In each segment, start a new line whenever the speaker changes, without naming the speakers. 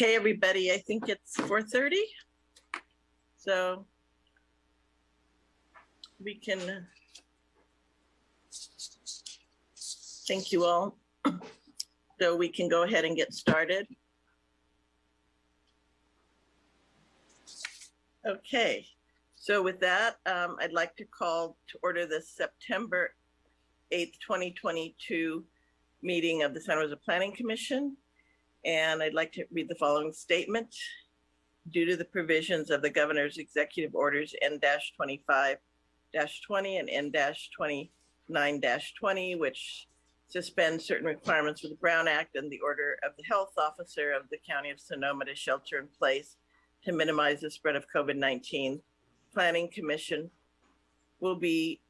Okay, everybody, I think it's four thirty. So we can thank you all. So we can go ahead and get started. Okay, so with that, um, I'd like to call to order the September eighth, twenty twenty-two meeting of the Santa Rosa Planning Commission. And I'd like to read the following statement. Due to the provisions of the governor's executive orders N-25-20 and N-29-20, which suspend certain requirements of the Brown Act and the order of the health officer of the county of Sonoma to shelter in place to minimize the spread of COVID-19. Planning Commission will be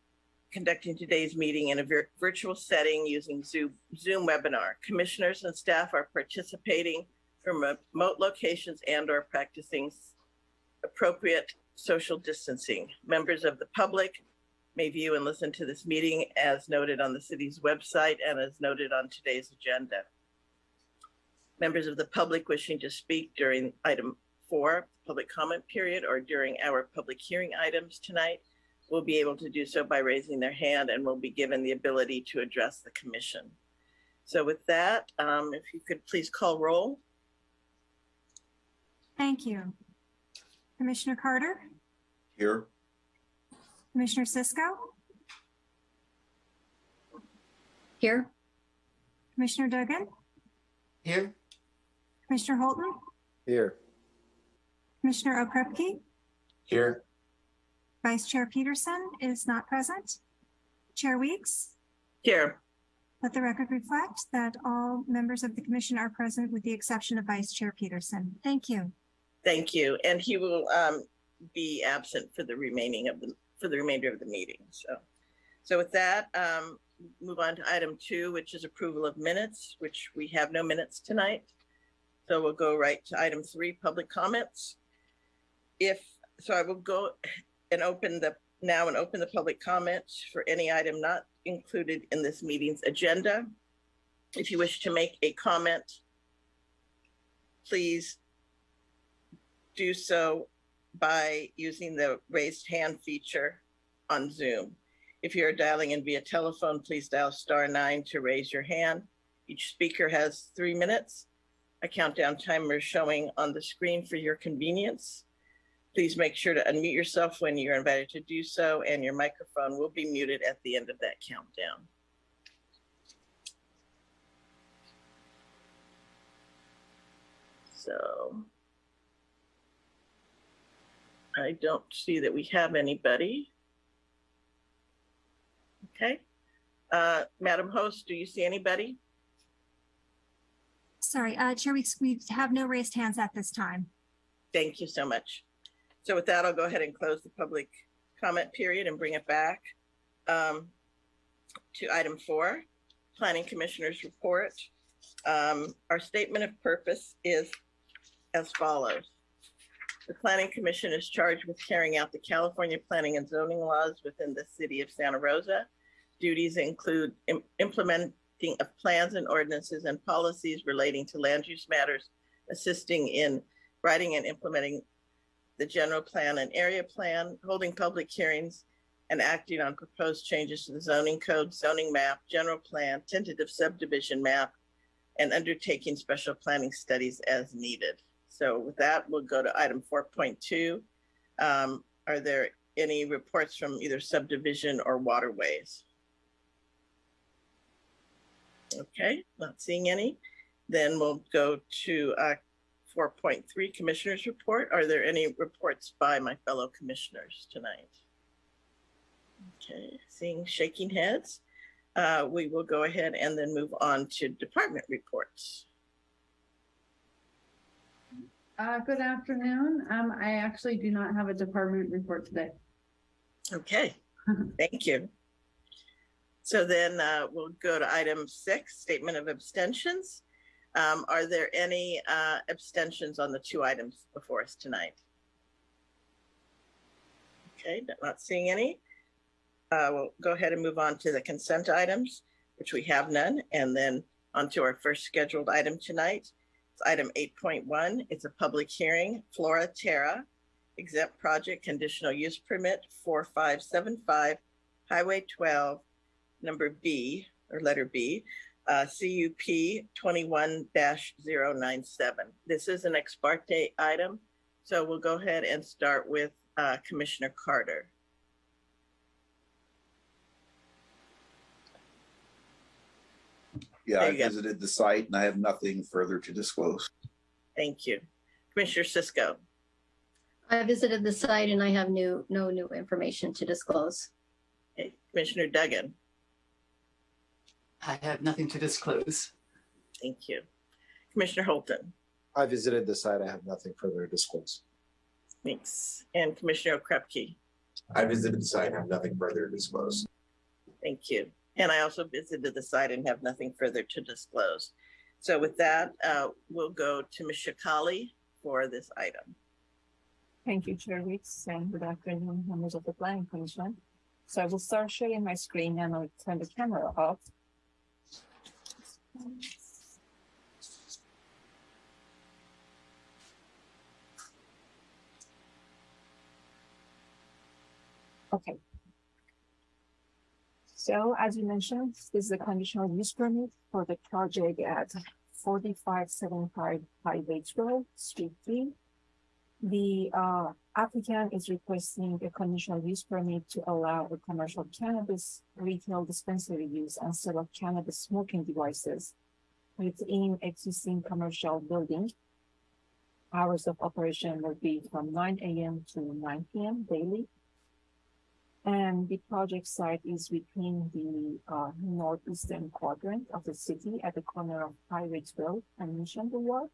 conducting today's meeting in a vir- virtual setting using Zoom, Zoom webinar. Commissioners and staff are participating from remote locations and or practicing appropriate social distancing. Members of the public may view and listen to this meeting as noted on the city's website and as noted on today's agenda. Members of the public wishing to speak during item four, public comment period, or during our public hearing items tonight will be able to do so by raising their hand and will be given the ability to address the commission. So with that, um, if you could please call roll.
Thank you. Commissioner Carter,
Here.
Commissioner Cisco,
Here,
Commissioner Duggan,
Here.
Commissioner Holton,
Here.
Commissioner Okrepkie,
Here.
Vice Chair Peterson is not present. Chair Weeks,
Here,
let the record reflect that all members of the commission are present with the exception of Vice Chair Peterson. Thank you.
thank you. And he will um, be absent for the remaining of the, for the remainder of the meeting. So, so with that, um, move on to item two, which is approval of minutes, which we have no minutes tonight. So we'll go right to item three, public comments. If, so I will go and open the, now and open the public comments for any item not included in this meeting's agenda. If you wish to make a comment, please do so by using the raised hand feature on Zoom. If you're dialing in via telephone, please dial star nine to raise your hand. Each speaker has three minutes. A countdown timer is showing on the screen for your convenience. Please make sure to unmute yourself when you're invited to do so, and your microphone will be muted at the end of that countdown. So I don't see that we have anybody. Okay. Uh, Madam Host, do you see anybody?
Sorry, uh, Chair Weeks, we have no raised hands at this time.
Thank you so much. So with that, I'll go ahead and close the public comment period and bring it back um, to item four, Planning Commissioners Report. Um, Our statement of purpose is as follows. The Planning Commission is charged with carrying out the California planning and zoning laws within the city of Santa Rosa. Duties include im- implementing of plans and ordinances and policies relating to land use matters, assisting in writing and implementing the general plan and area plan, holding public hearings, and acting on proposed changes to the zoning code, zoning map, general plan, tentative subdivision map, and undertaking special planning studies as needed. So with that, we'll go to item four point two. Um, are there any reports from either subdivision or waterways? Okay, not seeing any. Then we'll go to uh, four point three Commissioners Report. Are there any reports by my fellow commissioners tonight? Okay, seeing shaking heads. Uh, we will go ahead and then move on to department reports.
uh, good afternoon. Um, I actually do not have a department report today.
Okay, thank you. So then uh, we'll go to item six, statement of abstentions. Um, Are there any uh, abstentions on the two items before us tonight? Okay, not seeing any. Uh, We'll go ahead and move on to the consent items, which we have none, and then on to our first scheduled item tonight, It's item eight point one. It's a public hearing, Flora Terra, exempt project conditional use permit four five seven five, Highway twelve, number B, or letter B, uh, CUP twenty-one 97 This is an ex parte item, so we'll go ahead and start with, uh, Commissioner Carter.
Yeah, I
you go.
visited the site and I have nothing further to disclose.
Thank you. Commissioner Cisco,
I visited the site and I have new, no new information to disclose.
Okay, Commissioner Duggan,
I have nothing to disclose.
thank you. Commissioner Holton,
I visited the site. I have nothing further to disclose.
thanks. And Commissioner Krupke,
I visited the site. I have nothing further to disclose.
thank you. And I also visited the site and have nothing further to disclose. So with that, uh, we'll go to Ms. Sheikhali for this item.
Thank you, Chair Weeks, and good afternoon, members of the Planning Commission. So I will start sharing my screen and I'll turn the camera off. Okay. So as you mentioned, this is a conditional use permit for the project at forty-five seventy-five Highway Road, Street Three, the uh, applicant is requesting a conditional use permit to allow a commercial cannabis retail dispensary use and sale of cannabis smoking devices within existing commercial building. Hours of operation will be from nine AM to nine PM daily. And the project site is within the uh, northeastern quadrant of the city at the corner of Highway twelve and Mission Boulevard.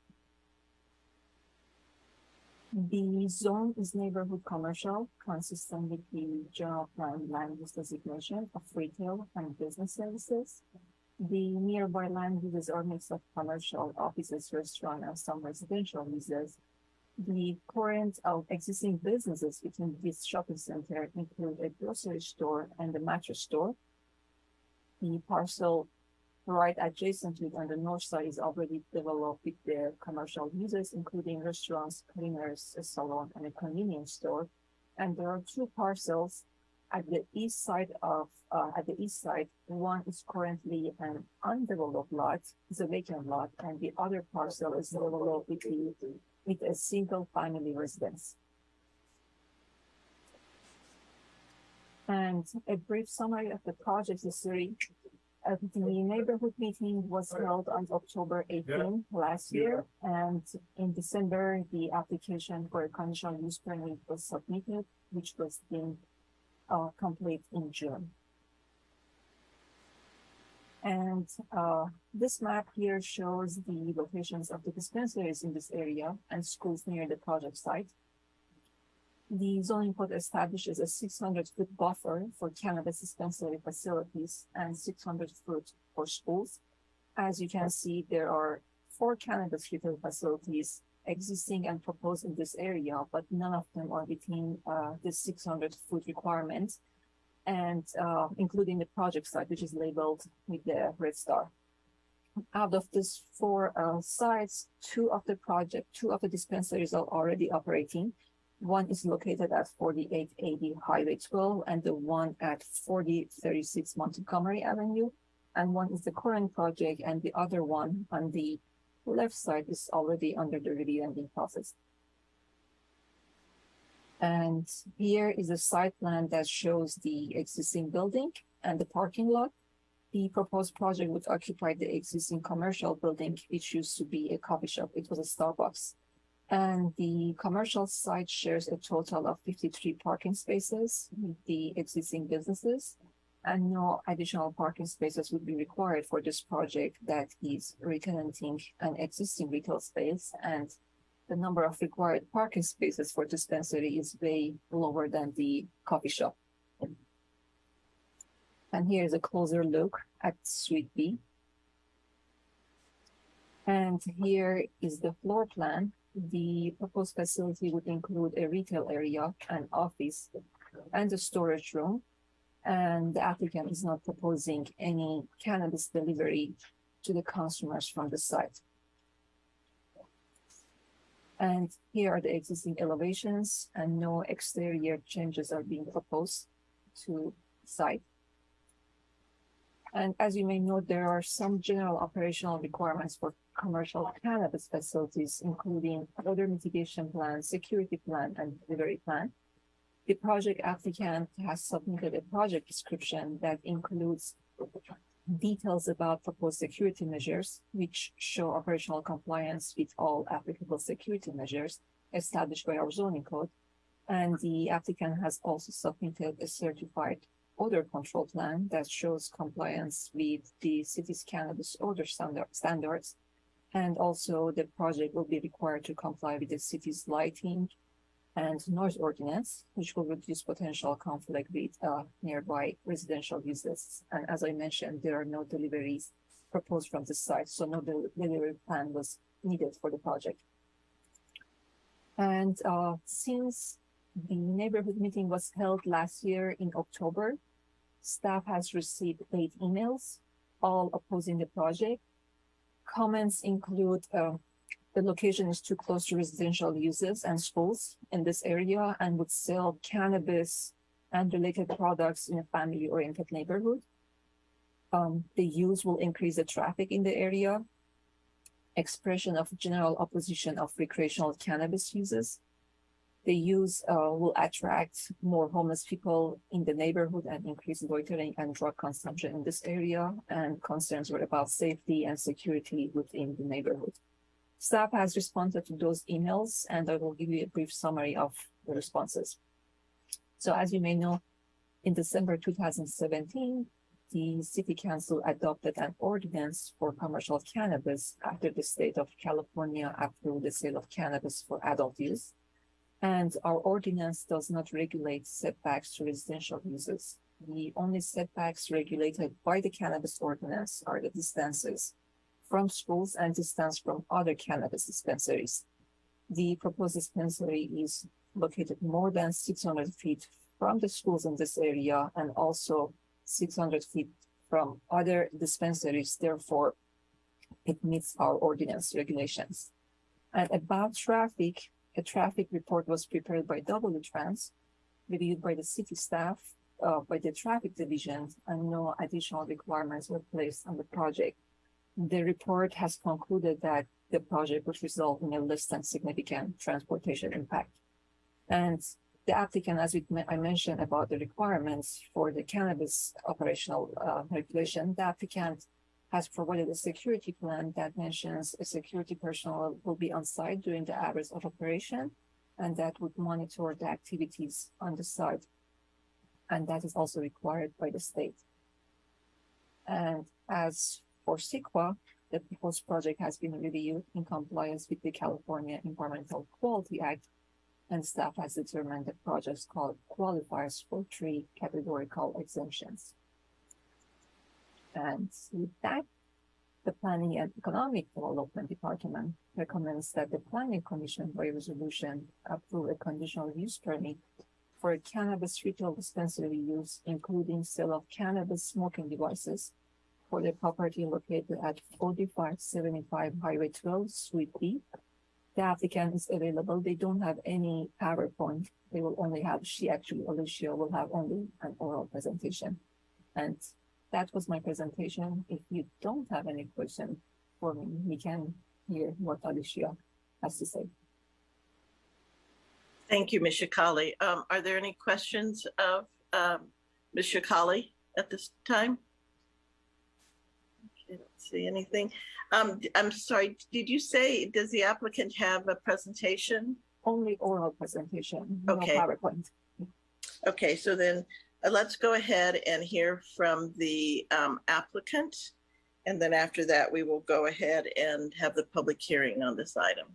The zone is neighborhood commercial, consistent with the general plan land use designation of retail and business services. The nearby land uses are mix of commercial offices, restaurant, and some residential uses. The current of existing businesses within this shopping center include a grocery store and a mattress store. The parcel right adjacent to it on the north side is already developed with their commercial uses, including restaurants, cleaners, a salon, and a convenience store. And there are two parcels at the east side of, uh, at the east side. One is currently an undeveloped lot, it's a vacant lot, and the other parcel is developed with the, with a single family residence. And a brief summary of the project history. Uh, the neighborhood meeting was held on October 18 last year, and in December, the application for a conditional use permit was submitted, which was deemed uh, complete in June. And uh, this map here shows the locations of the dispensaries in this area and schools near the project site. The zoning code establishes a six hundred foot buffer for cannabis dispensary facilities and six hundred foot for schools. As you can see, there are four cannabis retail facilities existing and proposed in this area, but none of them are within uh the six hundred foot requirement. And uh including the project site, which is labeled with the red star. Out of these four uh sites, two of the project, two of the dispensaries are already operating. One is located at forty-eight eighty Highway twelve and the one at forty thirty-six Montgomery Avenue. And one is the current project and the other one on the left side is already under the review and in process. And here is a site plan that shows the existing building and the parking lot. The proposed project would occupy the existing commercial building, which used to be a coffee shop. It was a Starbucks. And the commercial site shares a total of fifty-three parking spaces with the existing businesses. And no additional parking spaces would be required for this project that is retenanting an existing retail space. And the number of required parking spaces for dispensary is way lower than the coffee shop. And here is a closer look at Suite B. And here is the floor plan. The proposed facility would include a retail area, an office, and a storage room. And the applicant is not proposing any cannabis delivery to the consumers from the site. And here are the existing elevations and no exterior changes are being proposed to site. And as you may know, there are some general operational requirements for commercial cannabis facilities, including odor mitigation plan, security plan, and delivery plan. The project applicant has submitted a project description that includes details about proposed security measures, which show operational compliance with all applicable security measures established by our zoning code. And the applicant has also submitted a certified odor control plan that shows compliance with the city's cannabis odor standard, standards. And also the project will be required to comply with the city's lighting and noise ordinance, which will reduce potential conflict with uh, nearby residential uses. And as I mentioned, there are no deliveries proposed from the site, so no del- delivery plan was needed for the project. And uh, since the neighborhood meeting was held last year in October, staff has received eight emails, all opposing the project. Comments include uh, the location is too close to residential uses and schools in this area and would sell cannabis and related products in a family-oriented neighborhood. Um, the use will increase the traffic in the area. Expression of general opposition of recreational cannabis uses. The use uh, will attract more homeless people in the neighborhood and increase loitering and drug consumption in this area. And concerns were about safety and security within the neighborhood. Staff has responded to those emails and I will give you a brief summary of the responses. So as you may know, in December two thousand seventeen, the city council adopted an ordinance for commercial cannabis after the state of California approved the sale of cannabis for adult use. And our ordinance does not regulate setbacks to residential uses. The only setbacks regulated by the cannabis ordinance are the distances from schools and distance from other cannabis dispensaries. The proposed dispensary is located more than six hundred feet from the schools in this area and also six hundred feet from other dispensaries, therefore it meets our ordinance regulations. And about traffic, a traffic report was prepared by W Trans, reviewed by the city staff, uh, by the traffic division, and no additional requirements were placed on the project. The report has concluded that the project would result in a less than significant transportation impact. And the applicant, as we, I mentioned about the requirements for the cannabis operational uh, regulation, the applicant has provided a security plan that mentions a security personnel will be on site during the hours of operation and that would monitor the activities on the site. And that is also required by the state. And as for CEQA, the proposed project has been reviewed in compliance with the California Environmental Quality Act and staff has determined the projects called qualifiers for three categorical exemptions. And with that, the Planning and Economic Development Department recommends that the Planning Commission by resolution approve a conditional use permit for cannabis retail dispensary use, including sale of cannabis smoking devices for the property located at forty-five seventy-five Highway twelve, Suite B. The applicant is available. They don't have any PowerPoint. They will only have, she actually, Alicia will have only an oral presentation. And that was my presentation. If you don't have any question for me, we can hear what Alicia has to say.
Thank you, Ms. Sheikhali. Um, are there any questions of, um, Ms. Sheikhali at this time? Okay, don't see anything. Um, I'm sorry, did you say, does the applicant have a presentation?
Only oral presentation, no
Okay.
PowerPoint.
Okay, so then uh, let's go ahead and hear from the um, applicant. And then after that, we will go ahead and have the public hearing on this item.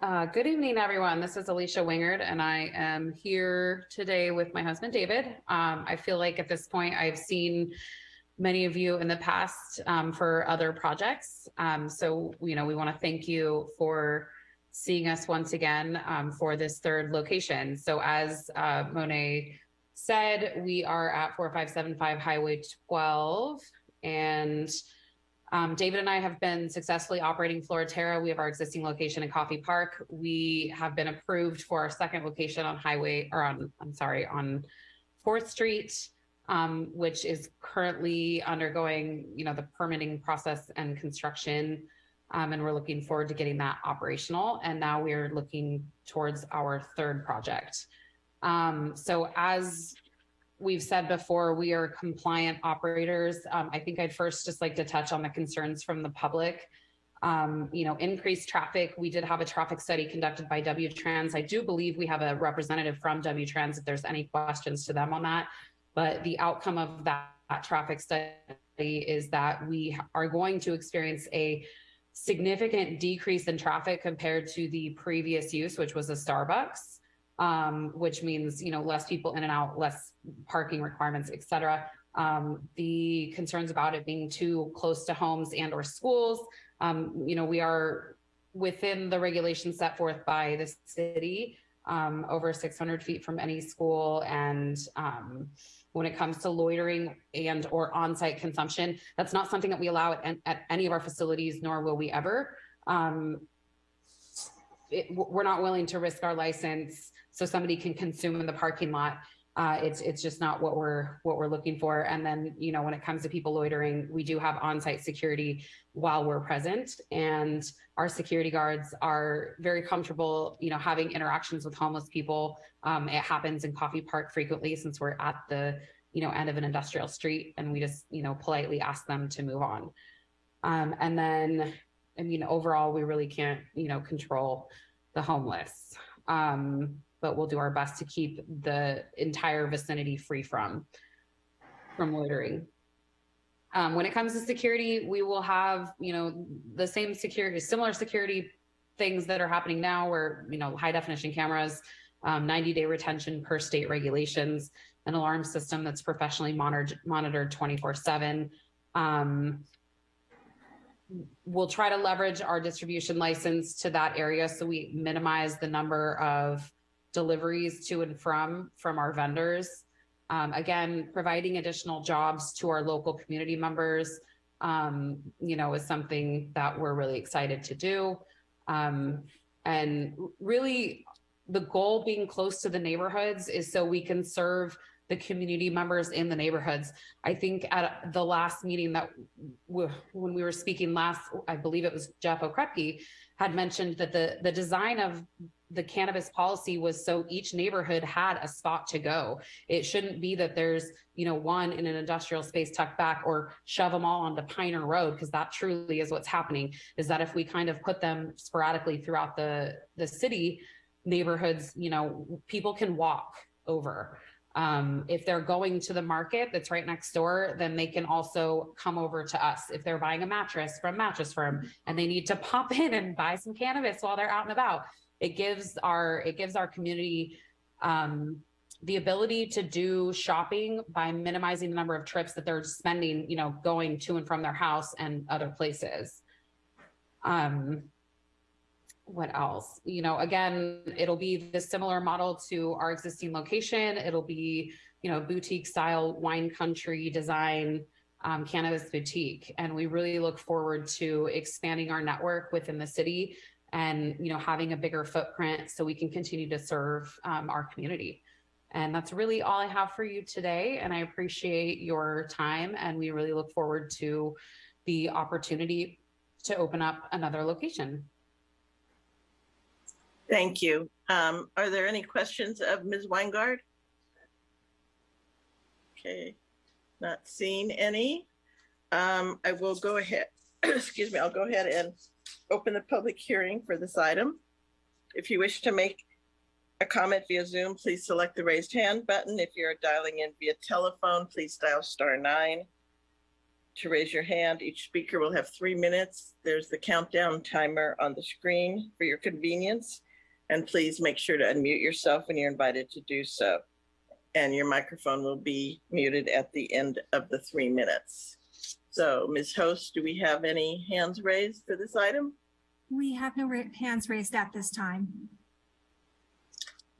Uh, good evening, everyone. This is Alicia Wingard, and I am here today with my husband, David. Um, I feel like at this point, I've seen many of you in the past um, for other projects. Um, so, you know, we want to thank you for seeing us once again um, for this third location. So, as uh, Monet said, we are at 4575 Highway 12, and Um, David and I have been successfully operating Floraterra. We have our existing location in Coffey Park. We have been approved for our second location on Highway, or on, I'm sorry, on Fourth Street, um, which is currently undergoing, you know, the permitting process and construction. Um, and we're looking forward to getting that operational. And now we're looking towards our third project. Um, so as we've said before, we are compliant operators. Um, I think I'd first just like to touch on the concerns from the public. Um, you know, increased traffic. We did have a traffic study conducted by W-Trans. I do believe we have a representative from W-Trans if there's any questions to them on that. But the outcome of that, that traffic study is that we are going to experience a significant decrease in traffic compared to the previous use, which was a Starbucks, um, which means, you know, less people in and out, less parking requirements, et cetera. Um, the concerns about it being too close to homes and or schools, um, you know, we are within the regulations set forth by the city, um, over 600 feet from any school and, um, when it comes to loitering and or on-site consumption. That's not something that we allow at, at any of our facilities, nor will we ever. Um, it, we're not willing to risk our license so somebody can consume in the parking lot. Uh, it's it's just not what we're what we're looking for. And then you know when it comes to people loitering, we do have on-site security while we're present, and our security guards are very comfortable, you know, having interactions with homeless people. Um, it happens in Coffey Park frequently since we're at the you know end of an industrial street, and we just you know politely ask them to move on. Um, and then, I mean, overall, we really can't you know control the homeless. Um, but we'll do our best to keep the entire vicinity free from from loitering. Um, when it comes to security, we will have, you know, the same security, similar security things that are happening now where, you know, high definition cameras, um, 90 day retention per state regulations, an alarm system that's professionally monitored, monitored 24 seven. Um, we'll try to leverage our distribution license to that area so we minimize the number of deliveries to and from from our vendors. Um, again, providing additional jobs to our local community members, um, you know, is something that we're really excited to do. Um, and really the goal being close to the neighborhoods is so we can serve the community members in the neighborhoods. I think at the last meeting that w- when we were speaking last, I believe it was Jeff Okrepkie had mentioned that the the design of the cannabis policy was so each neighborhood had a spot to go. It shouldn't be that there's, you know, one in an industrial space tucked back or shove them all onto Piner Road because that truly is what's happening is that if we kind of put them sporadically throughout the the city neighborhoods, you know, people can walk over. Um, if they're going to the market that's right next door, then they can also come over to us. If they're buying a mattress from Mattress Firm and they need to pop in and buy some cannabis while they're out and about, it gives our it gives our community um, the ability to do shopping by minimizing the number of trips that they're spending, you know, going to and from their house and other places. Um, what else? You know, again, it'll be the similar model to our existing location. It'll be, you know, boutique style wine country design um, cannabis boutique. And we really look forward to expanding our network within the city and, you know, having a bigger footprint so we can continue to serve um, our community. And that's really all I have for you today. And I appreciate your time. And we really look forward to the opportunity to open up another location.
Thank you. Um, are there any questions of Ms. Weingard? Okay, not seeing any. Um, I will go ahead, excuse me, I'll go ahead and open the public hearing for this item. If you wish to make a comment via Zoom, please select the raised hand button. If you're dialing in via telephone, please dial star nine to raise your hand. Each speaker will have three minutes. There's the countdown timer on the screen for your convenience. And please make sure to unmute yourself when you're invited to do so. And your microphone will be muted at the end of the three minutes. So Ms. Host, do we have any hands raised for this item?
We have no ra- hands raised at this time.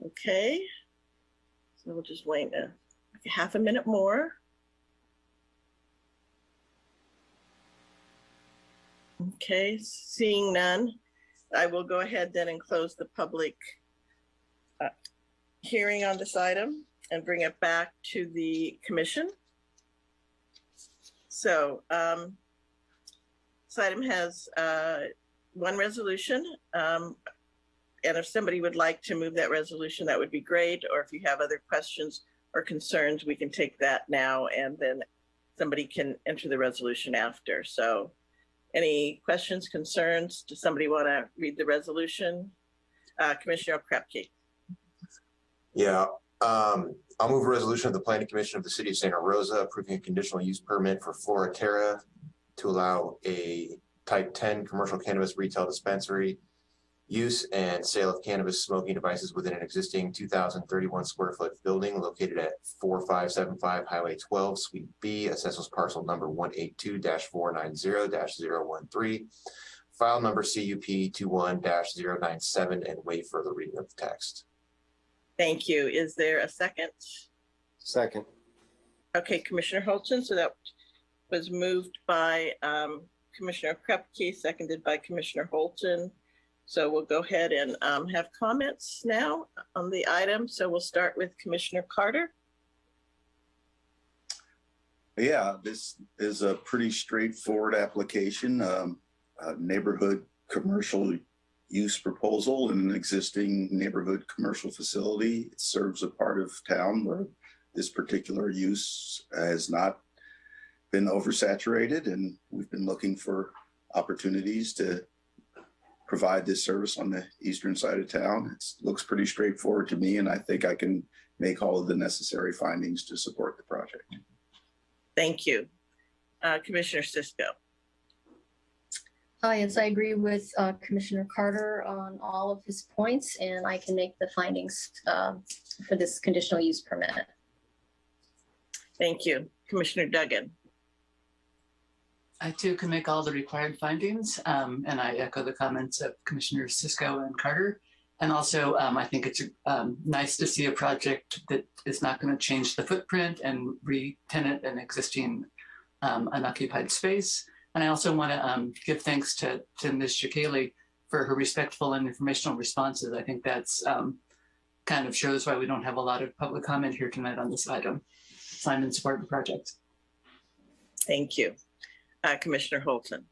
Okay. So we'll just wait a half a minute more. Okay, seeing none, I will go ahead then and close the public uh, hearing on this item and bring it back to the commission. So um, this item has uh, one resolution. um, And if somebody would like to move that resolution, that would be great. Or if you have other questions or concerns, we can take that now and then somebody can enter the resolution after. So any questions, concerns? Does somebody want to read the resolution? Uh, Commissioner Krepke.
Yeah, um, I'll move a resolution of the planning commission of the city of Santa Rosa approving a conditional use permit for Flora Terra to allow a type ten commercial cannabis retail dispensary use and sale of cannabis smoking devices within an existing two thousand thirty-one square foot building located at four five seven five Highway twelve, Suite B, assessors parcel number 182-490-013, file number CUP 21 97 and waive further reading of the text.
Thank you. Is there a second?
Second.
Okay, Commissioner Holton, so that was moved by um, Commissioner Krepke, seconded by Commissioner Holton. So we'll go ahead and um, have comments now on the item. So we'll start with Commissioner Carter.
Yeah, this is a pretty straightforward application, um, a neighborhood commercial use proposal in an existing neighborhood commercial facility. It serves a part of town where this particular use has not been oversaturated and we've been looking for opportunities to provide this service on the eastern side of town. It looks pretty straightforward to me and I think I can make all of the necessary findings to support the project.
Thank you. Uh, Commissioner Cisco.
Uh, yes, I agree with uh, Commissioner Carter on all of his points, and I can make the findings um, for this conditional use permit.
Thank you. Commissioner Duggan.
I too can make all the required findings, um, and I echo the comments of Commissioners Cisco and Carter. And also, um, I think it's um, nice to see a project that is not going to change the footprint and re-tenant an existing um, unoccupied space. And I also want to um, give thanks to, to Ms. Sheikhali for her respectful and informational responses. I think that's um, kind of shows why we don't have a lot of public comment here tonight on this item. So I'm in support of the project.
Thank you. Uh, Commissioner Holton.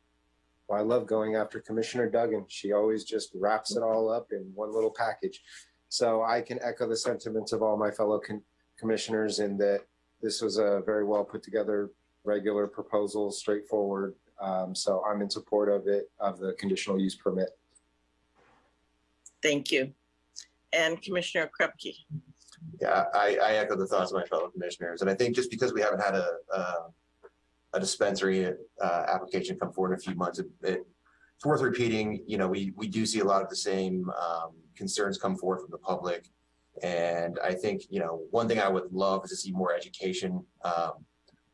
Well, I love going after Commissioner Duggan. She always just wraps it all up in one little package. So I can echo the sentiments of all my fellow con- commissioners in that this was a very well put together regular proposal, straightforward. Um, so I'm in support of it, of the conditional use permit.
Thank you. And Commissioner Krepke.
Yeah, I, I echo the thoughts of my fellow commissioners, and I think just because we haven't had a, a, a dispensary, uh, application come forward in a few months, it, it- it's worth repeating, you know, we, we do see a lot of the same, um, concerns come forward from the public. And I think, you know, one thing I would love is to see more education, um,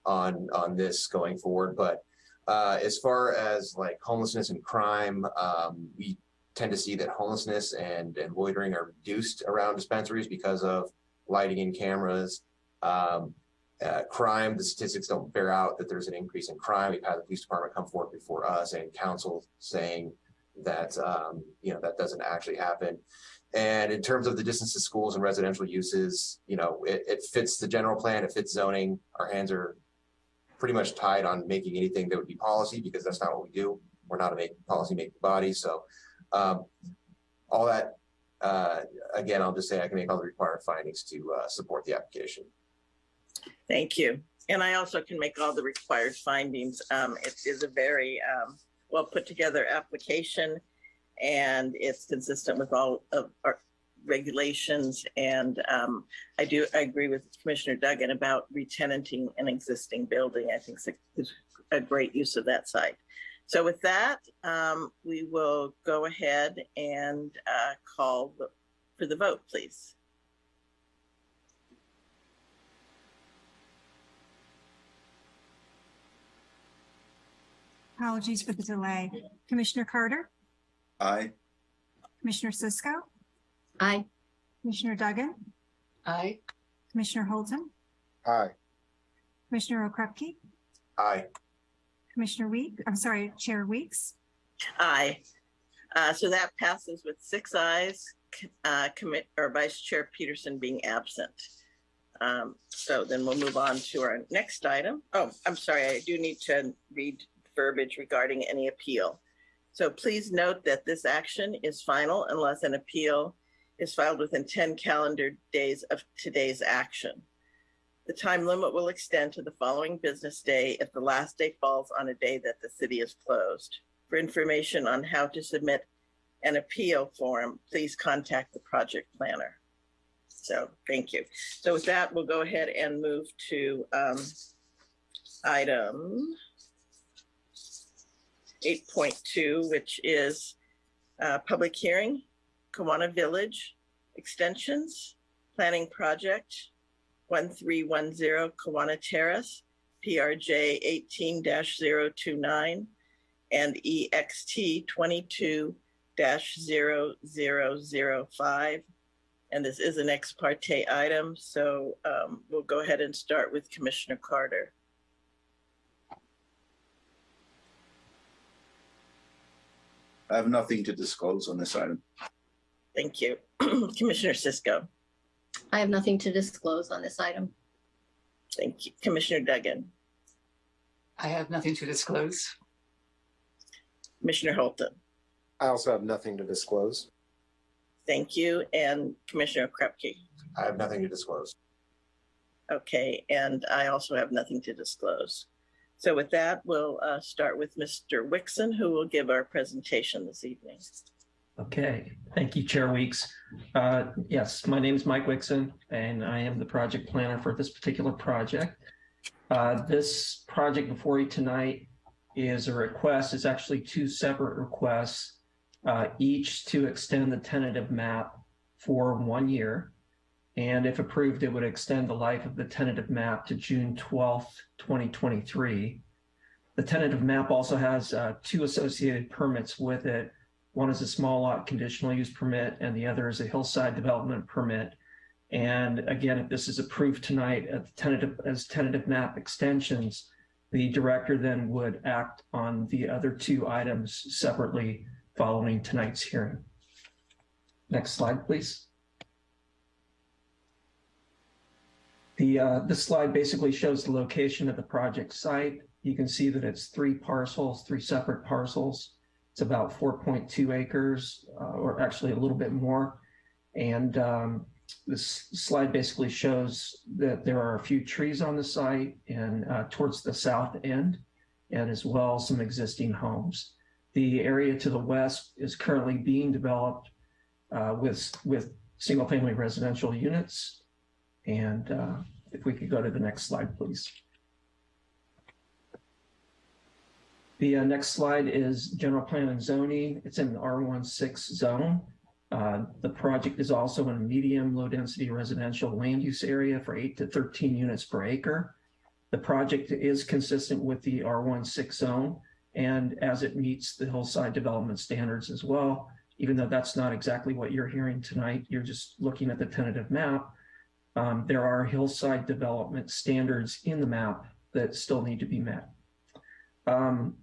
on, on this going forward, but, uh, as far as like homelessness and crime, um, we tend to see that homelessness and, and loitering are reduced around dispensaries because of lighting and cameras. Um, uh, crime, the statistics don't bear out that there's an increase in crime. We've had the police department come forward before us and council saying that, um, you know, that doesn't actually happen. And in terms of the distance to schools and residential uses, you know, it, it fits the general plan, it fits zoning. Our hands are pretty much tied on making anything that would be policy because that's not what we do. We're not a make, policy making body. So um, all that, uh, again, I'll just say I can make all the required findings to uh, support the application.
Thank you. And I also can make all the required findings. Um, it is a very, um, well put together application. And it's consistent with all of our regulations. And, um, I do, I agree with Commissioner Duggan about retenanting an existing building. I think it's a great use of that site. So with that, um, we will go ahead and, uh, call the- for the vote, please.
Apologies for the delay. Commissioner Carter,
Aye.
Commissioner Cisco,
Aye.
Commissioner Duggan,
Aye.
Commissioner Holton,
Aye.
Commissioner Okrepkie,
Aye.
Commissioner Week, I'm sorry, Chair Weeks,
Aye. Uh, so that passes with six ayes, uh, commit, or Vice Chair Peterson being absent. Um, so then we'll move on to our next item. Oh, I'm sorry, I do need to read verbiage regarding any appeal. So please note that this action is final unless an appeal is filed within ten calendar days of today's action. The time limit will extend to the following business day if the last day falls on a day that the city is closed. For information on how to submit an appeal form, please contact the project planner. So, thank you. So with that, we'll go ahead and move to um, item eight point two, which is uh, public hearing, Kiwanis Village extensions, planning project, one three one zero Kiwanis Terrace, PRJ eighteen 29 and EXT twenty-two 5 And this is an ex parte item, so um, we'll go ahead and start with Commissioner Carter.
I have nothing to disclose on this item.
Thank you. Commissioner Cisco,
I have nothing to disclose on this item.
thank you. Commissioner Duggan,
I have nothing to disclose.
Commissioner Holton,
I also have nothing to disclose.
thank you, and Commissioner Krupke.
I have nothing to disclose.
Okay, and I also have nothing to disclose. So with that, we'll uh, start with Mr. Wixon, who will give our presentation this evening.
Okay, thank you, Chair Weeks. Uh, Yes, my name is Mike Wixon, and I am the project planner for this particular project. Uh, This project before you tonight is a request, it's actually two separate requests, uh, each to extend the tentative map for one year. And if approved, it would extend the life of the tentative map to June 12th, 2023. The tentative map also has uh, two associated permits with it. One is a small lot conditional use permit and the other is a hillside development permit. And again, if this is approved tonight tentative, as tentative map extensions, the director then would act on the other two items separately following tonight's hearing. Next slide, please. The, uh, this slide basically shows the location of the project site. You can see that it's three parcels, three separate parcels. It's about 4.2 acres, uh, or actually a little bit more. And um, this slide basically shows that there are a few trees on the site and uh, towards the south end, and as well some existing homes. The area to the west is currently being developed uh, with, with single-family residential units. And uh, if we could go to the next slide, please. The uh, next slide is general plan and zoning. It's in the R16 zone. Uh, the project is also in a medium low density residential land use area for eight to 13 units per acre. The project is consistent with the R16 zone and as it meets the hillside development standards as well, even though that's not exactly what you're hearing tonight, you're just looking at the tentative map. Um, there are hillside development standards in the map that still need to be met. Um,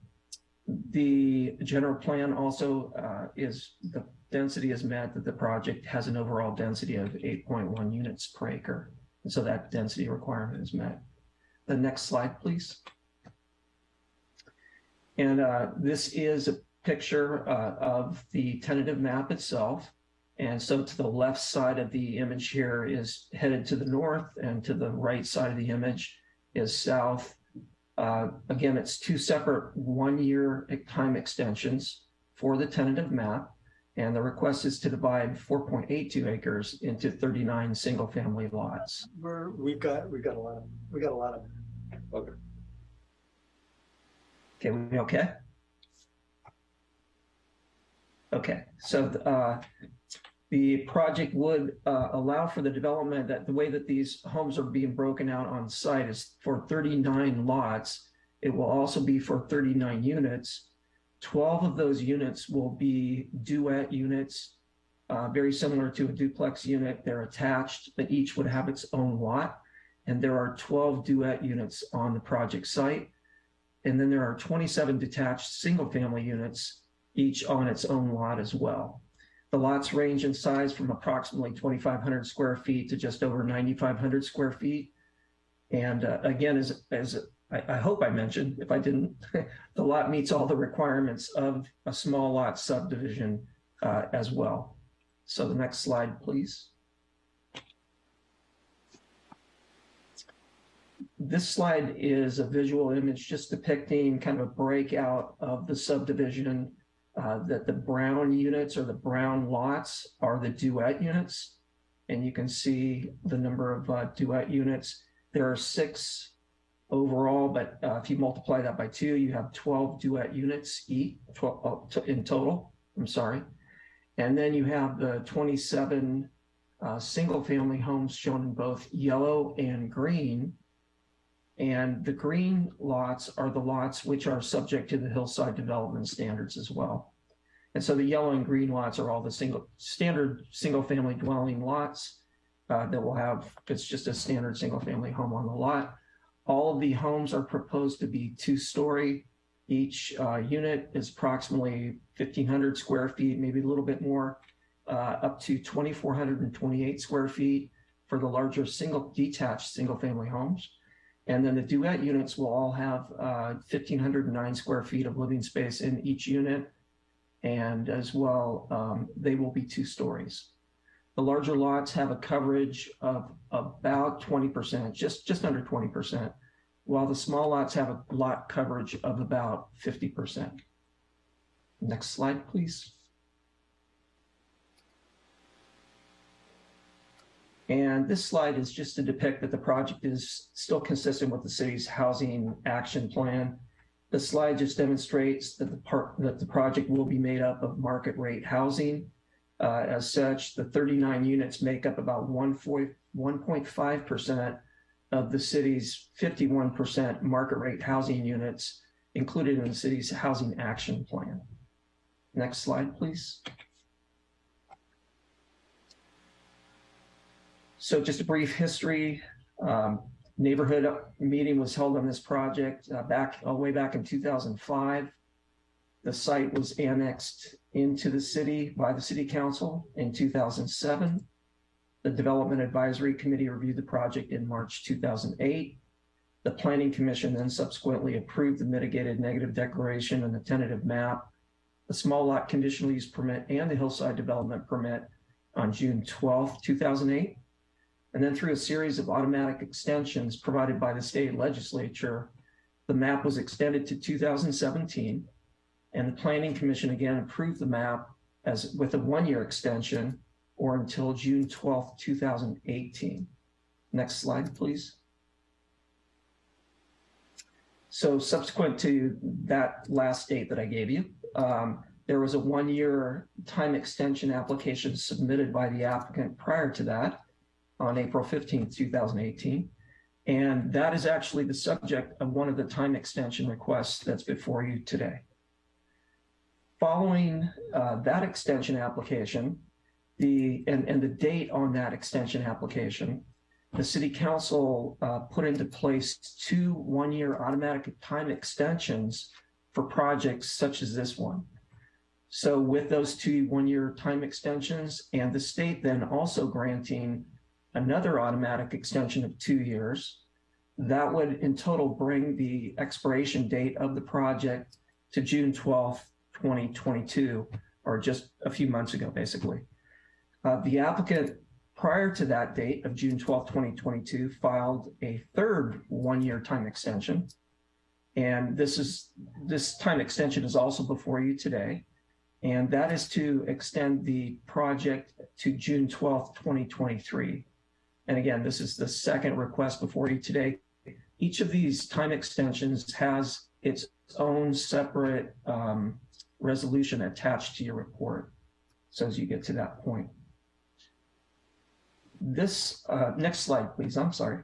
the general plan also uh, is the density is met that the project has an overall density of 8.1 units per acre. And so that density requirement is met. The next slide, please. And uh, this is a picture uh, of the tentative map itself. And so to the left side of the image here is headed to the north and to the right side of the image is south. Uh, again, it's two separate one-year time extensions for the tentative map. And the request is to divide 4.82 acres into 39 single-family lots.
We're, we've got, we've got a lot of, we got a lot of, okay.
Okay, we okay? Okay, so uh, the project would uh, allow for the development that the way that these homes are being broken out on site is for 39 lots. It will also be for 39 units. 12 of those units will be duet units, uh, very similar to a duplex unit. They're attached, but each would have its own lot. And there are 12 duet units on the project site. And then there are 27 detached single family units each on its own lot as well. The lots range in size from approximately 2,500 square feet to just over 9,500 square feet. And uh, again, as, as I, I hope I mentioned, if I didn't, the lot meets all the requirements of a small lot subdivision uh, as well. So the next slide, please. This slide is a visual image just depicting kind of a breakout of the subdivision uh, that the brown units or the brown lots are the duet units. And you can see the number of uh, duet units. There are six overall, but uh, if you multiply that by two, you have 12 duet units each 12, uh, in total. I'm sorry. And then you have the 27 uh, single family homes shown in both yellow and green. And the green lots are the lots which are subject to the hillside development standards as well. And so the yellow and green lots are all the single standard single family dwelling lots uh, that will have, it's just a standard single family home on the lot. All of the homes are proposed to be two story. Each uh, unit is approximately 1500 square feet, maybe a little bit more, uh, up to 2428 square feet for the larger single detached single family homes. And then the duet units will all have uh, 1,509 square feet of living space in each unit. And as well, um, they will be two stories. The larger lots have a coverage of about 20%, just, just under 20%, while the small lots have a lot coverage of about 50%. Next slide, please. And this slide is just to depict that the project is still consistent with the city's housing action plan. The slide just demonstrates that the part that the project will be made up of market rate housing. Uh, as such, the 39 units make up about 1.5% of the city's 51% market rate housing units included in the city's housing action plan. Next slide, please. So just a brief history. Um, neighborhood meeting was held on this project uh, back all the way back in 2005. The site was annexed into the city by the city council in 2007. The Development Advisory Committee reviewed the project in March 2008. The Planning Commission then subsequently approved the mitigated negative declaration and the tentative map, the small lot conditional use permit and the hillside development permit on June 12, 2008. And then through a series of automatic extensions provided by the state legislature, the map was extended to 2017. And the Planning Commission again approved the map as with a one-year extension or until June 12th, 2018. Next slide, please. So subsequent to that last date that I gave you, um, there was a one-year time extension application submitted by the applicant prior to that on April 15th, 2018. And that is actually the subject of one of the time extension requests that's before you today. Following uh, that extension application, the and, and the date on that extension application, the city council uh, put into place two one-year automatic time extensions for projects such as this one. So with those two one-year time extensions and the state then also granting another automatic extension of two years, that would in total bring the expiration date of the project to June 12th, 2022, or just a few months ago, basically. Uh, the applicant prior to that date of June 12, 2022, filed a third one-year time extension. And this is this time extension is also before you today. And that is to extend the project to June 12, 2023. And again, this is the second request before you today. Each of these time extensions has its own separate um, resolution attached to your report. So as you get to that point. This, uh, next slide, please. I'm sorry.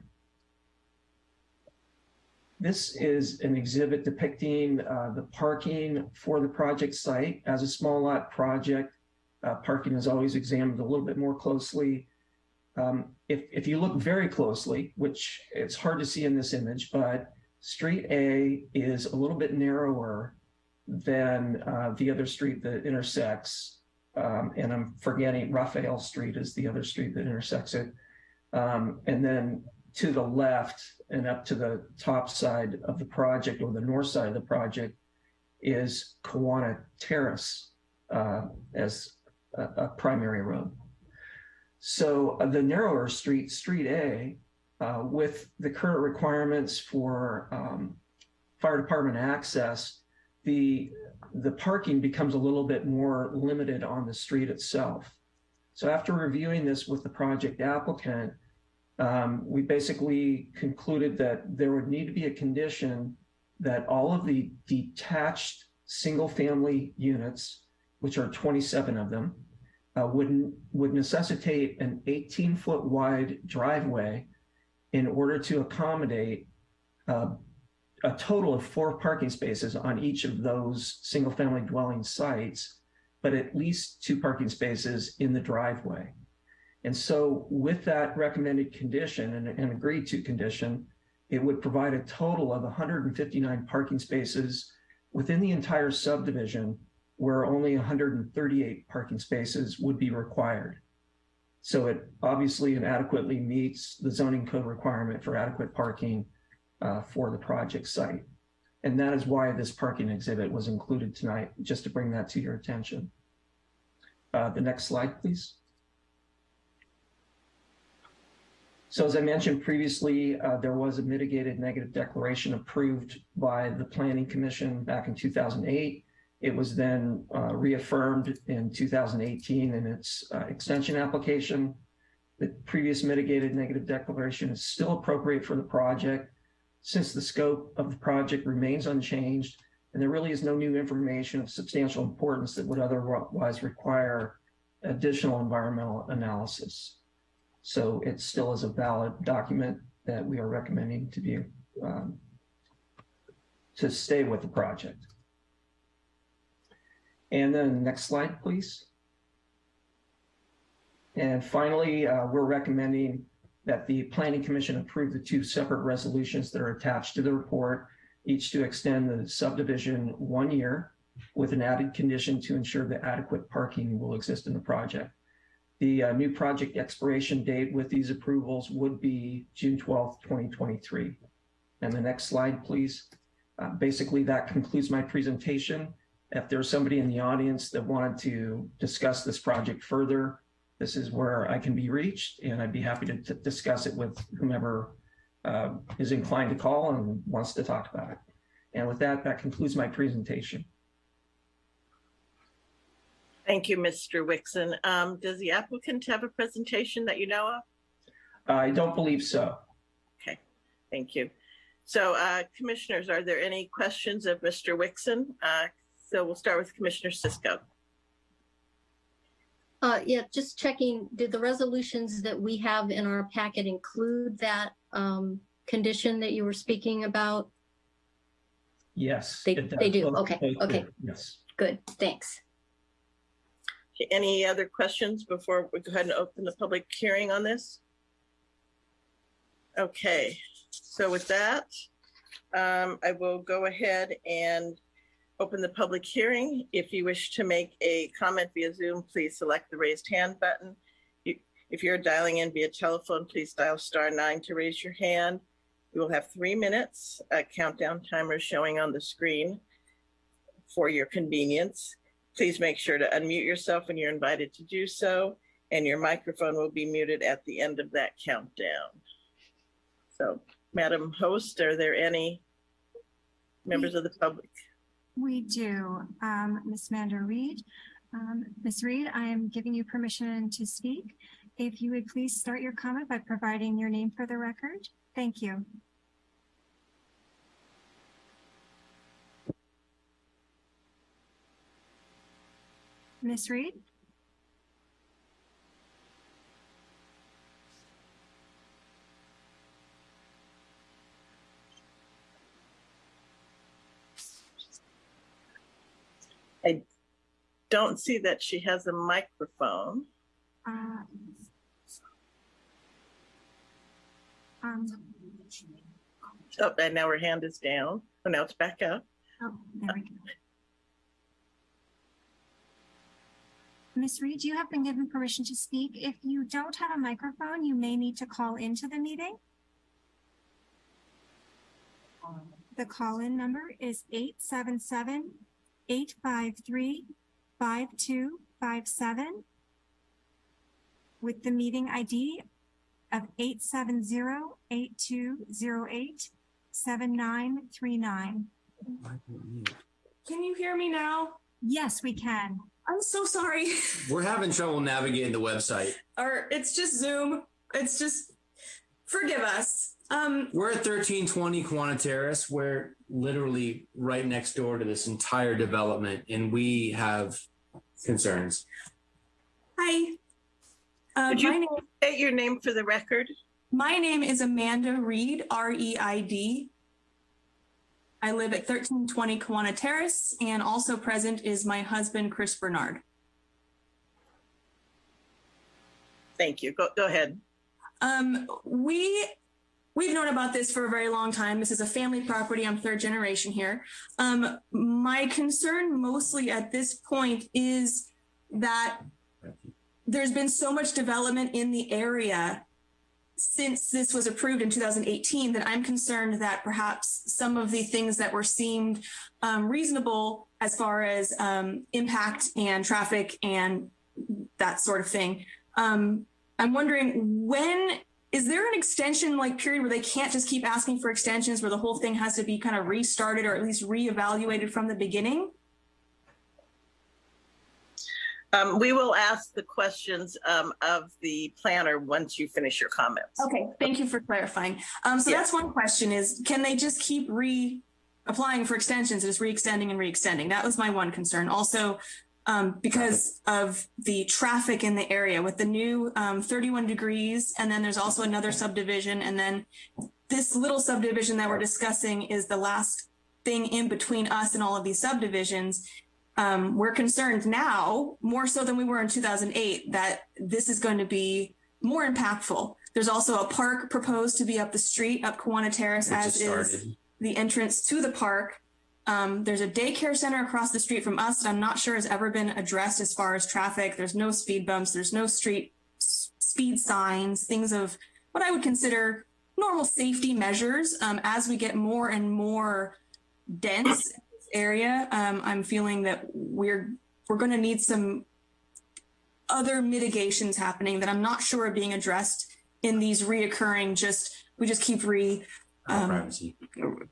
This is an exhibit depicting uh, the parking for the project site. As a small lot project, uh, parking is always examined a little bit more closely. Um, if, if you look very closely, which it's hard to see in this image, but street A is a little bit narrower than uh, the other street that intersects. Um, and I'm forgetting Raphael Street is the other street that intersects it. Um, and then to the left and up to the top side of the project or the north side of the project is Kawana Terrace uh, as a, a primary road. So uh, the narrower street, Street A, uh, with the current requirements for um, fire department access, the the parking becomes a little bit more limited on the street itself. So after reviewing this with the project applicant, um, we basically concluded that there would need to be a condition that all of the detached single-family units, which are 27 of them, uh, would, would necessitate an 18-foot wide driveway in order to accommodate uh, a total of four parking spaces on each of those single-family dwelling sites, but at least two parking spaces in the driveway. And so with that recommended condition and an agreed to condition, it would provide a total of 159 parking spaces within the entire subdivision where only 138 parking spaces would be required. So it obviously and adequately meets the zoning code requirement for adequate parking uh, for the project site. And that is why this parking exhibit was included tonight, just to bring that to your attention. Uh, the next slide, please. So as I mentioned previously, uh, there was a mitigated negative declaration approved by the Planning Commission back in 2008. It was then uh, reaffirmed in 2018 in its uh, extension application. The previous mitigated negative declaration is still appropriate for the project since the scope of the project remains unchanged and there really is no new information of substantial importance that would otherwise require additional environmental analysis. So it still is a valid document that we are recommending to be um, to stay with the project. And then next slide, please. And finally, uh, we're recommending that the Planning Commission approve the two separate resolutions that are attached to the report, each to extend the subdivision one year with an added condition to ensure that adequate parking will exist in the project. The uh, new project expiration date with these approvals would be June 12th, 2023. And the next slide, please. Uh, basically, that concludes my presentation. If there's somebody in the audience that wanted to discuss this project further, this is where I can be reached and I'd be happy to discuss it with whomever uh, is inclined to call and wants to talk about it. And with that, that concludes my presentation.
Thank you, Mr. Wixon. Um, does the applicant have a presentation that you know of?
I don't believe so.
Okay, thank you. So uh, commissioners, are there any questions of Mr. Wixon? Uh, so we'll start with Commissioner Cisco.
Uh, yeah, just checking, did the resolutions that we have in our packet include that, um, condition that you were speaking about?
Yes.
They-
it does.
they do.
Both-
Okay,
both do.
okay.
Yes.
Good, thanks.
Any other questions before we go ahead and open the public hearing on this? Okay, so with that, um, I will go ahead and open the public hearing. If you wish to make a comment via Zoom, please select the raised hand button. If you're dialing in via telephone, please dial star nine to raise your hand. We will have three minutes, a countdown timer showing on the screen for your convenience. Please make sure to unmute yourself when you're invited to do so, and your microphone will be muted at the end of that countdown. So, Madam Host, are there any members of the public?
We do. Um, Ms. Mander Reed. Um, Ms. Reed, I am giving you permission to speak. If you would please start your comment by providing your name for the record. Thank you. Ms. Reed?
don't see that she has a microphone.
Um,
oh, and now her hand is down. Oh, now it's back up.
Oh. Ms. Reed, you have been given permission to speak. If you don't have a microphone, you may need to call into the meeting. The call-in number is 877 853 877-853-5257 with the meeting ID of 870-8208-7939.
Can you hear me now?
Yes, we can.
I'm so sorry.
We're having trouble navigating the website.
or it's just Zoom. It's just forgive us. Um
We're at 1320 Kawana Terrace. We're literally right next door to this entire development, and we have concerns.
hi. Uh,
Could you-
my name
State your name for the record.
my name is Amanda Reed, R E I D. I live at 1320 Kawana Terrace and also present is my husband Chris Bernard.
Thank you. Go, go ahead.
Um, we we've known about this for a very long time. This is a family property. I'm third generation here. Um, my concern mostly at this point is that there's been so much development in the area since this was approved in 2018 that I'm concerned that perhaps some of the things that were seemed um, reasonable as far as um, impact and traffic and that sort of thing. Um, I'm wondering when is there an extension like period where they can't just keep asking for extensions where the whole thing has to be kind of restarted or at least reevaluated from the beginning?
Um, we will ask the questions, um, of the planner once you finish your comments.
Okay, thank you for clarifying. Um, so
Yeah.
that's one question is, can they just keep re applying for extensions, just re-extending and re-extending? That was my one concern. Also, um, because of the traffic in the area with the new um, 31 degrees, and then there's also another subdivision, and then this little subdivision that we're discussing is the last thing in between us and all of these subdivisions. Um, we're concerned now, more so than we were in 2008, that this is going to be more impactful. There's also a park proposed to be up the street, up Kawana Terrace,
Which
as is the entrance to the park. Um, there's a daycare center across the street from us that I'm not sure has ever been addressed as far as traffic. There's no speed bumps, there's no street speed signs, things of what I would consider normal safety measures. Um, as we get more and more dense area, um, I'm feeling that we're we're going to need some other mitigations happening that I'm not sure are being addressed in these reoccurring. Just we just keep re um,
privacy.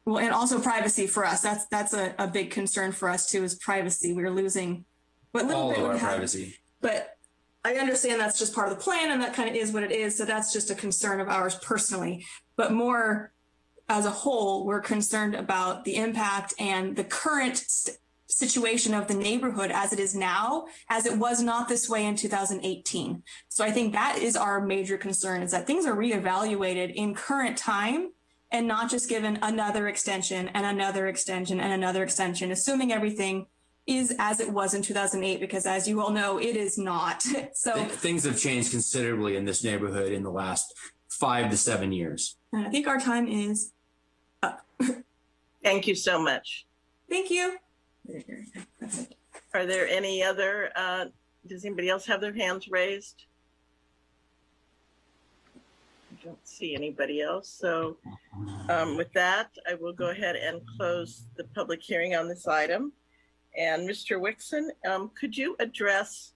well, and also privacy for us. That's that's a, a big concern for us too. Is privacy. We're losing what little
All
bit
of our privacy.
but I understand that's just part of the plan, and that kind of is what it is. So that's just a concern of ours personally. But more as a whole, we're concerned about the impact and the current st- situation of the neighborhood as it is now, as it was not this way in 2018. So I think that is our major concern: is that things are reevaluated in current time and not just given another extension and another extension and another extension, assuming everything is as it was in 2008, because as you all know, it is not. so
Th- Things have changed considerably in this neighborhood in the last five to seven years.
I think our time is up.
Thank you so much.
Thank you.
Are there any other, uh, does anybody else have their hands raised? Don't see anybody else. So, um, with that, I will go ahead and close the public hearing on this item. And Mr. Wixon, um, could you address,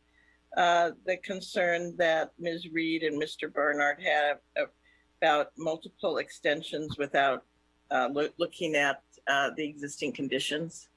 uh, the concern that Ms. Reed and Mr. Bernard have about multiple extensions without, uh, loo- looking at, uh, the existing conditions?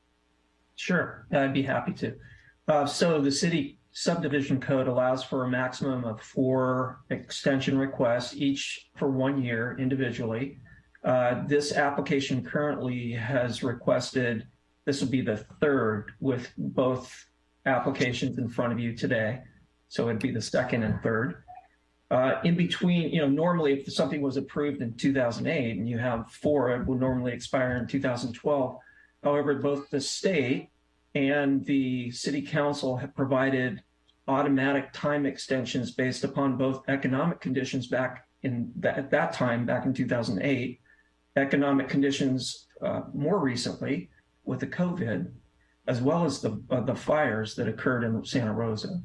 Sure, I'd be happy to. Uh, so the city subdivision code allows for a maximum of four extension requests, each for one year individually. Uh, this application currently has requested, this will be the third with both applications in front of you today. So it'd be the second and third. Uh, in between, you know, normally if something was approved in 2008 and you have four, it would normally expire in 2012. However, both the state and the city council have provided automatic time extensions based upon both economic conditions back in that, at that time, back in 2008, economic conditions uh, more recently with the COVID, as well as the uh, the fires that occurred in Santa Rosa.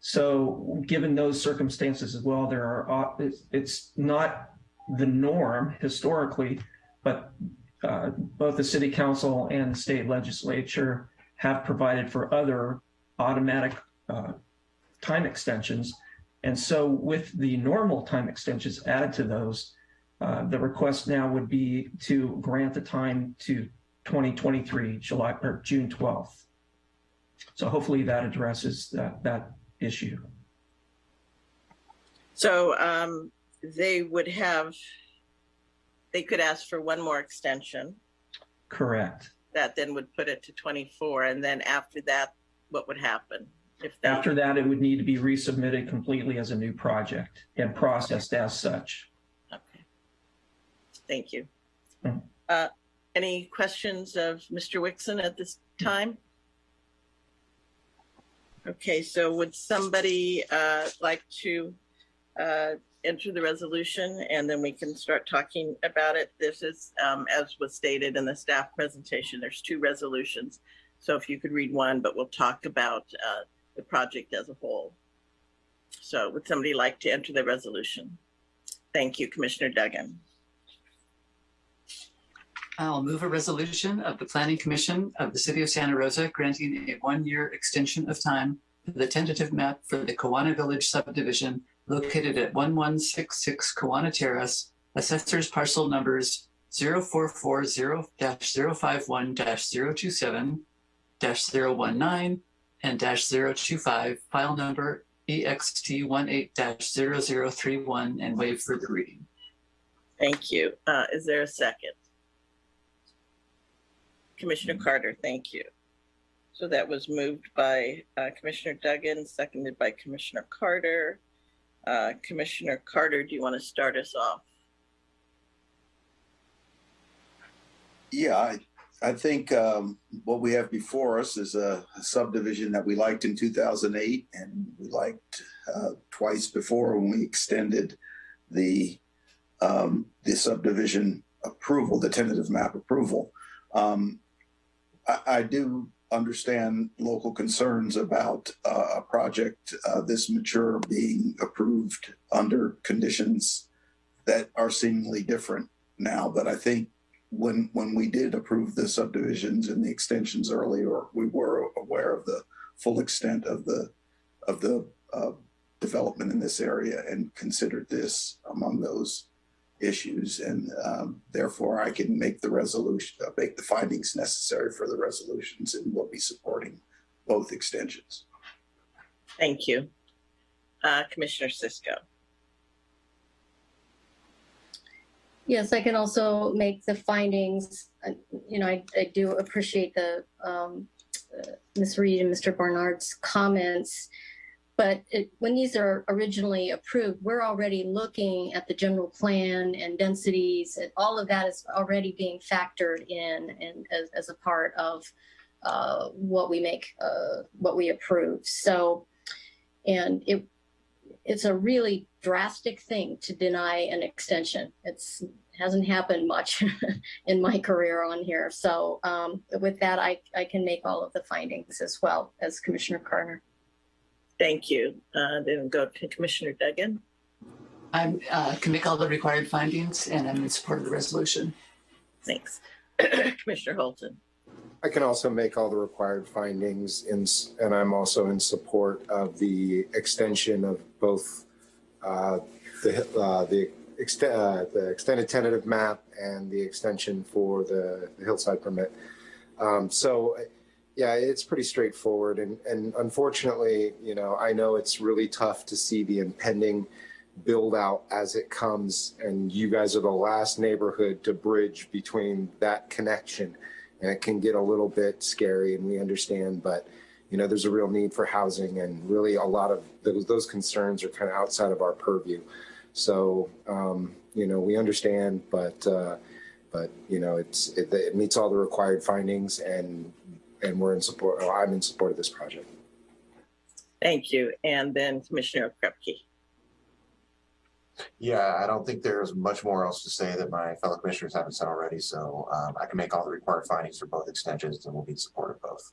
So given those circumstances as well, there are, uh, it's, not the norm historically, but uh, both the city council and state legislature have provided for other automatic uh, time extensions. And so with the normal time extensions added to those, uh, the request now would be to grant the time to 2023, July or June 12th. So hopefully that addresses that, that issue.
So um, they would have, they could ask for one more extension.
Correct.
That then would put it to 24. And then after that, what would happen? If they,
After that, it would need to be resubmitted completely as a new project and processed as such.
okay. Thank you.
Mhm.
Uh, any questions of Mr. Wixon at this time? Okay, so would somebody uh, like to uh, enter the resolution and then we can start talking about it? This is, um, as was stated in the staff presentation, there's two resolutions. So if you could read one, but we'll talk about uh, the project as a whole. So would somebody like to enter the resolution? Thank you, Commissioner Duggan.
I'll move a resolution of the Planning Commission of the City of Santa Rosa granting a one-year extension of time for the tentative map for the Kawana Village subdivision located at 1166 Kawana Terrace, assessors parcel numbers 0440-051-027, 019, and 025, file number E EXT18-0031, and waive further reading.
Thank you. Uh, is there a second? Commissioner Carter, thank you. So that was moved by uh, Commissioner Duggan, seconded by Commissioner Carter. Uh, Commissioner Carter, do you want to start us off?
Yeah, I, I think um, what we have before us is a subdivision that we liked in 2008 and we liked uh, twice before when we extended the um, the subdivision approval, the tentative map approval. Um, I, I do understand local concerns about uh, a project uh, this mature being approved under conditions that are seemingly different now. But I think when when we did approve the subdivisions and the extensions earlier, we were aware of the full extent of the of the uh, development in this area and considered this among those issues. And um, therefore, I can make the resolution, uh, make the findings necessary for the resolutions, and we'll be supporting both extensions.
Thank you. Uh, Commissioner Cisco.
Yes, I can also make the findings. You know, I, I do appreciate the um, uh, Ms. Reed and Mr. Barnard's comments. But it, when these are originally approved, we're already looking at the general plan and densities. And all of that is already being factored in and as, as a part of uh, what we make, uh, what we approve. So, and it it's a really drastic thing to deny an extension. It's hasn't happened much in my career on here. So um, with that, I, I can make all of the findings as well as Commissioner Carter.
Thank you. Uh, then go to Commissioner Duggan.
I uh, can make all the required findings and I'm in support of the resolution.
Thanks. Commissioner Holton.
I can also make all the required findings in, and I'm also in support of the extension of both uh, the, uh, the extent, uh, the extended tentative map and the extension for the the hillside permit. Um, so, yeah, it's pretty straightforward and, and unfortunately, you know, I know it's really tough to see the impending build out as it comes and you guys are the last neighborhood to bridge between that connection and it can get a little bit scary and we understand but you know there's a real need for housing and really a lot of those those concerns are kind of outside of our purview. So um, you know we understand but uh, but you know it's it, it meets all the required findings and and we're in support oh, i'm in support of this project
Thank you. And then Commissioner Krupke.
Yeah, I don't think there's much more else to say that my fellow commissioners haven't said already, so um, I can make all the required findings for both extensions and we'll be in support of both.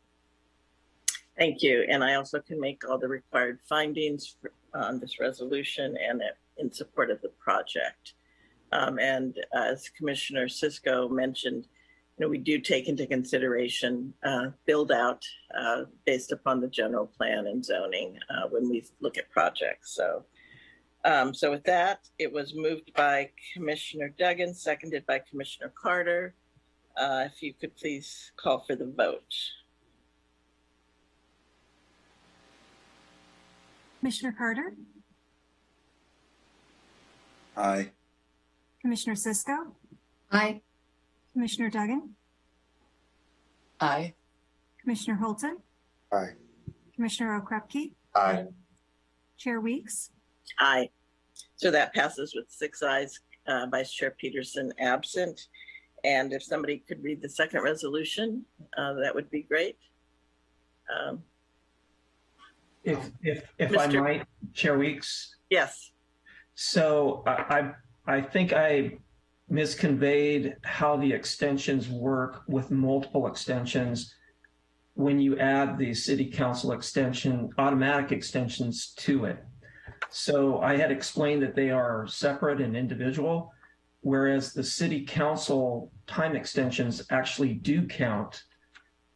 Thank you. And I also can make all the required findings for- on this resolution and in support of the project. Um, and as Commissioner Cisco mentioned, you know, we do take into consideration, uh, build out, uh, based upon the general plan and zoning, uh, when we look at projects. So, um, so with that, it was moved by Commissioner Duggan, seconded by Commissioner Carter. Uh, if you could please call for the vote.
Commissioner Carter,
Aye.
Commissioner Cisco,
Aye.
Commissioner Duggan,
Aye.
Commissioner Holton,
Aye.
Commissioner Okrepkie,
Aye.
Chair Weeks,
Aye. So that passes with six ayes, uh, Vice Chair Peterson absent. And if somebody could read the second resolution, uh, that would be great. Um,
If, if, if I
Mr.
might, Chair Weeks,
yes,
so I, I, I think I misconveyed how the extensions work with multiple extensions. When you add the city council extension, automatic extensions to it. So I had explained that they are separate and individual, whereas the city council time extensions actually do count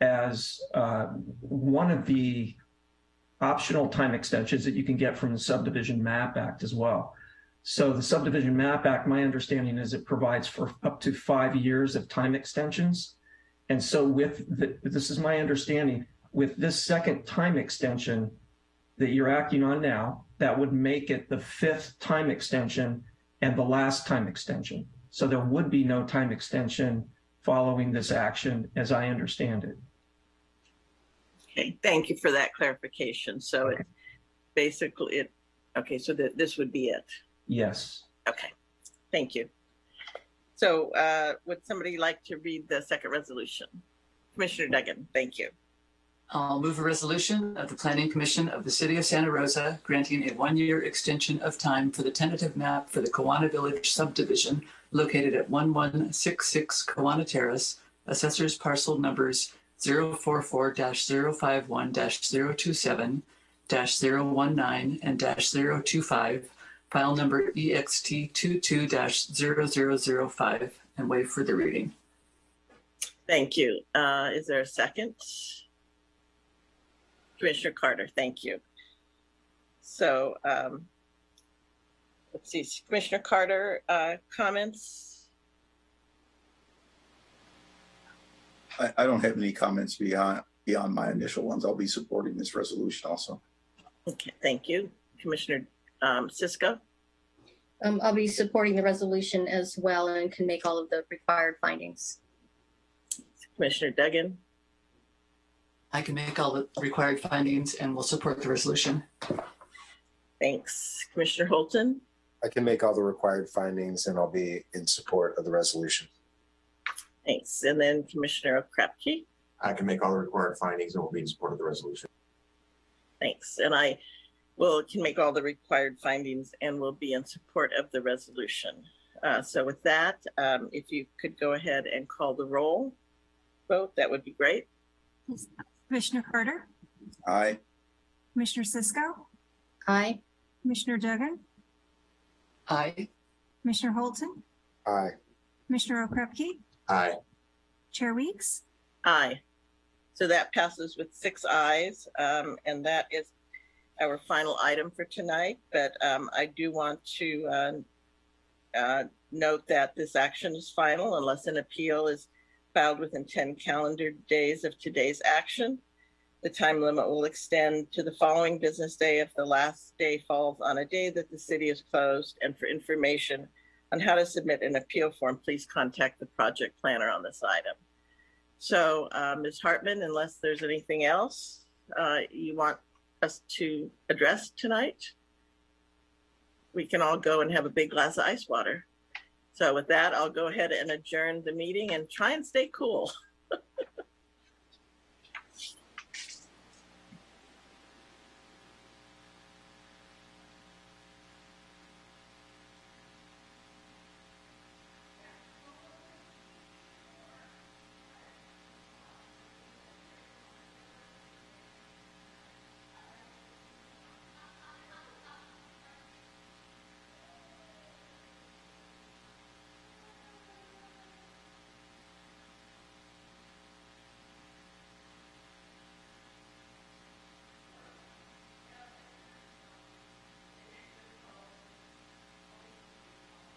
as uh, one of the optional time extensions that you can get from the subdivision map act as well. So the subdivision map act, my understanding is it provides for up to five years of time extensions. And so with the, this is my understanding, with this second time extension that you're acting on now, that would make it the fifth time extension and the last time extension. So there would be no time extension following this action as I understand it.
okay, thank you for that clarification. So it basically it, okay, so that this would be it.
Yes.
Okay, thank you. So uh, would somebody like to read the second resolution? Commissioner Duggan, thank you.
I'll move a resolution of the Planning Commission of the City of Santa Rosa granting a one-year extension of time for the tentative map for the Kawana Village subdivision located at 1166 Kawana Terrace, assessors parcel numbers 044-051-027, 019, and 025, file number E EXT 22-0005, and waive further reading.
Thank you. Uh, is there a second? Commissioner Carter, thank you. So, um, let's see, Commissioner Carter, uh, comments?
I, I don't have any comments beyond, beyond my initial ones. I'll be supporting this resolution also.
Okay, thank you. Commissioner, um, Cisco?
Um, I'll be supporting the resolution as well and can make all of the required findings.
Commissioner Duggan?
I can make all the required findings and will support the resolution.
Thanks. Commissioner Holton?
I can make all the required findings and I'll be in support of the resolution.
Thanks. And then Commissioner Okrepkie?
I can make all the required findings and will be in support of the resolution.
Thanks. And I will, can make all the required findings and will be in support of the resolution. Uh, so with that, um, if you could go ahead and call the roll vote, that would be great.
Commissioner Carter,
Aye.
Commissioner Cisco,
Aye.
Commissioner Duggan,
Aye.
Commissioner Holton,
Aye.
Commissioner Okrepkie,
Aye.
Chair Weeks,
Aye. So that passes with six ayes, um, and that is our final item for tonight. But um, I do want to uh, uh, note that this action is final unless an appeal is filed within 10 calendar days of today's action. The time limit will extend to the following business day if the last day falls on a day that the city is closed. And for information on how to submit an appeal form, please contact the project planner on this item. So, uh, Ms. Hartman, unless there's anything else uh, you want us to address tonight, we can all go and have a big glass of ice water. So with that, I'll go ahead and adjourn the meeting and try and stay cool.